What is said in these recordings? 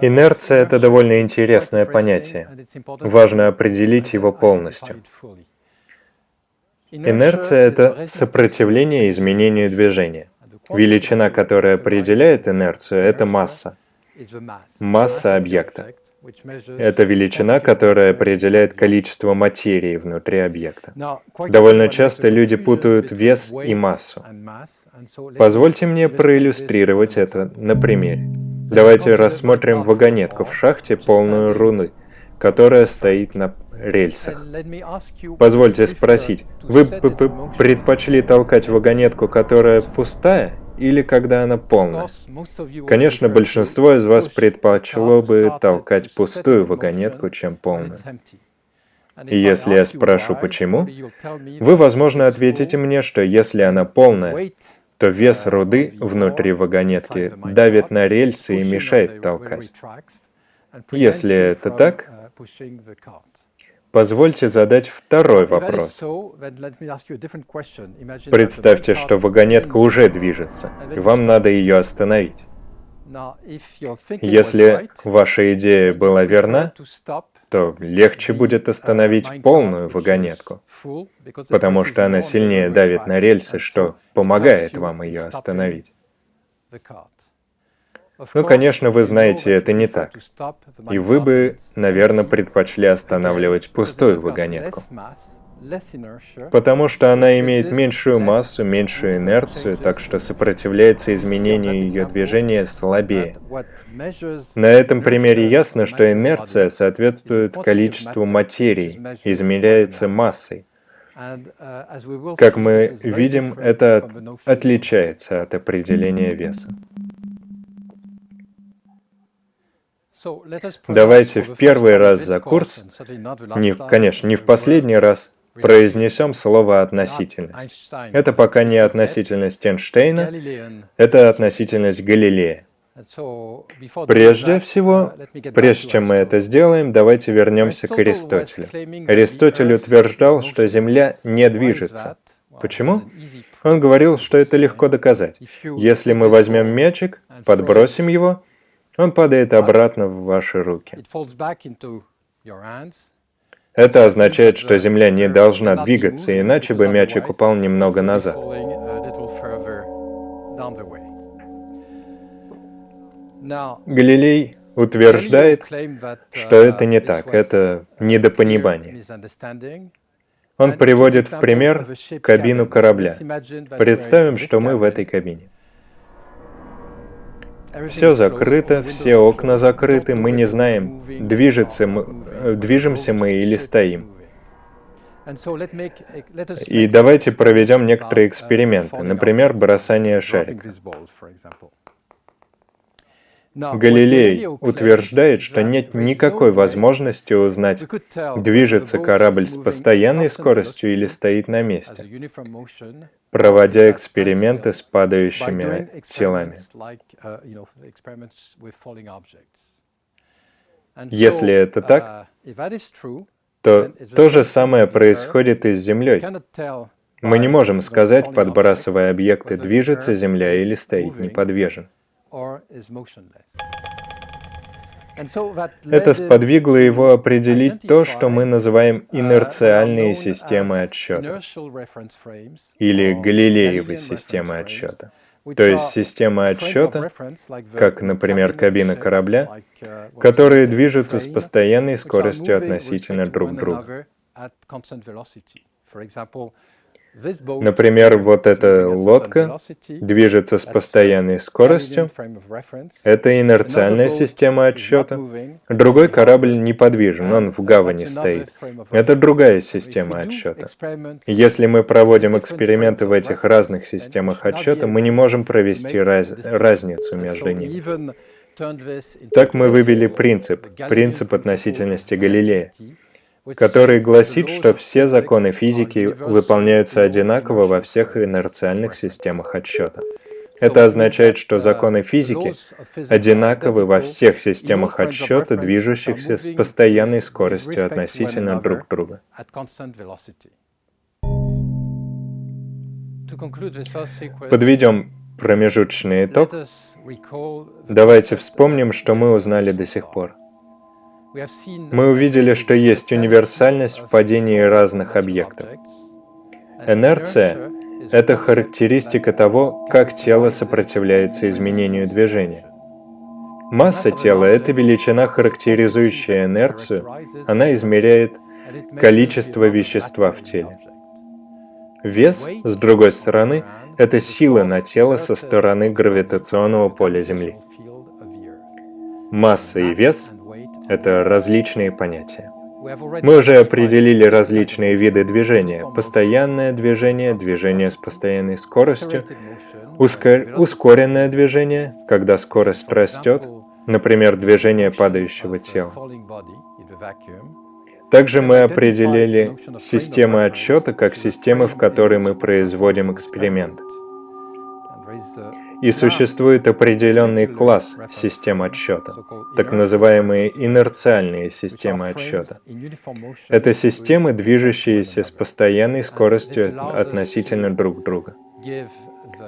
Инерция – это довольно интересное понятие. Важно определить его полностью. Инерция – это сопротивление изменению движения. Величина, которая определяет инерцию, это масса. Масса объекта. Это величина, которая определяет количество материи внутри объекта. Довольно часто люди путают вес и массу. Позвольте мне проиллюстрировать это на примере. Давайте рассмотрим вагонетку в шахте, полную руны, которая стоит на рельсах. Позвольте спросить, вы предпочли толкать вагонетку, которая пустая, или когда она полная? Конечно, большинство из вас предпочло бы толкать пустую вагонетку, чем полную. И если я спрошу почему, вы, возможно, ответите мне, что если она полная, то вес руды внутри вагонетки давит на рельсы и мешает толкать. Если это так, Позвольте задать второй вопрос. Представьте, что вагонетка уже движется, и вам надо ее остановить. Если ваша идея была верна, то легче будет остановить полную вагонетку, потому что она сильнее давит на рельсы, что помогает вам ее остановить. Ну, конечно, вы знаете, это не так. И вы бы, наверное, предпочли останавливать пустую вагонетку. Потому что она имеет меньшую массу, меньшую инерцию, так что сопротивляется изменению ее движения слабее. На этом примере ясно, что инерция соответствует количеству материи, измеряется массой. Как мы видим, это отличается от определения веса. Давайте в первый раз за курс, не, конечно, не в последний раз, произнесем слово «относительность». Это пока не относительность Эйнштейна, это относительность Галилея. Прежде всего, прежде чем мы это сделаем, давайте вернемся к Аристотелю. Аристотель утверждал, что Земля не движется. Почему? Он говорил, что это легко доказать. Если мы возьмем мячик, подбросим его, он падает обратно в ваши руки. Это означает, что Земля не должна двигаться, иначе бы мячик упал немного назад. Галилей утверждает, что это не так, это недопонимание. Он приводит в пример кабину корабля. Представим, что мы в этой кабине. Все закрыто, все окна закрыты, мы не знаем, движется мы, э, движемся мы или стоим. И давайте проведем некоторые эксперименты, например, бросание шарика. Галилей утверждает, что нет никакой возможности узнать, движется корабль с постоянной скоростью или стоит на месте, проводя эксперименты с падающими телами. Если это так, то то же самое происходит и с Землей. Мы не можем сказать, подбрасывая объекты, движется Земля или стоит неподвижен. Это сподвигло его определить то, что мы называем uh, инерциальные системы отсчета, или Галилеевы системы отсчета. То есть система отсчета, как, например, кабина корабля, uh, которые движутся с постоянной скоростью относительно друг друга. Например, вот эта лодка движется с постоянной скоростью. Это инерциальная система отсчета. Другой корабль неподвижен, он в гавани стоит. Это другая система отсчета. Если мы проводим эксперименты в этих разных системах отсчета, мы не можем провести раз разницу между ними. Так мы вывели принцип, принцип относительности Галилея который гласит, что все законы физики выполняются одинаково во всех инерциальных системах отсчета. Это означает, что законы физики одинаковы во всех системах отсчета, движущихся с постоянной скоростью относительно друг друга. Подведем Промежуточный итог. Давайте вспомним, что мы узнали до сих пор. Мы увидели, что есть универсальность в падении разных объектов. Инерция — это характеристика того, как тело сопротивляется изменению движения. Масса тела — это величина, характеризующая инерцию, она измеряет количество вещества в теле. Вес, с другой стороны, это сила на тело со стороны гравитационного поля Земли. Масса и вес — это различные понятия. Мы уже определили различные виды движения. Постоянное движение, движение с постоянной скоростью, ускор... ускоренное движение, когда скорость растет, например, движение падающего тела. Также мы определили системы отсчета как системы, в которые мы производим эксперимент. И существует определенный класс систем отсчета, так называемые инерциальные системы отсчета. Это системы, движущиеся с постоянной скоростью относительно друг друга.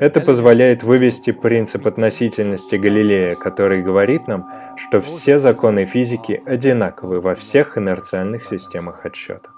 Это позволяет вывести принцип относительности Галилея, который говорит нам, что все законы физики одинаковы во всех инерциальных системах отсчета.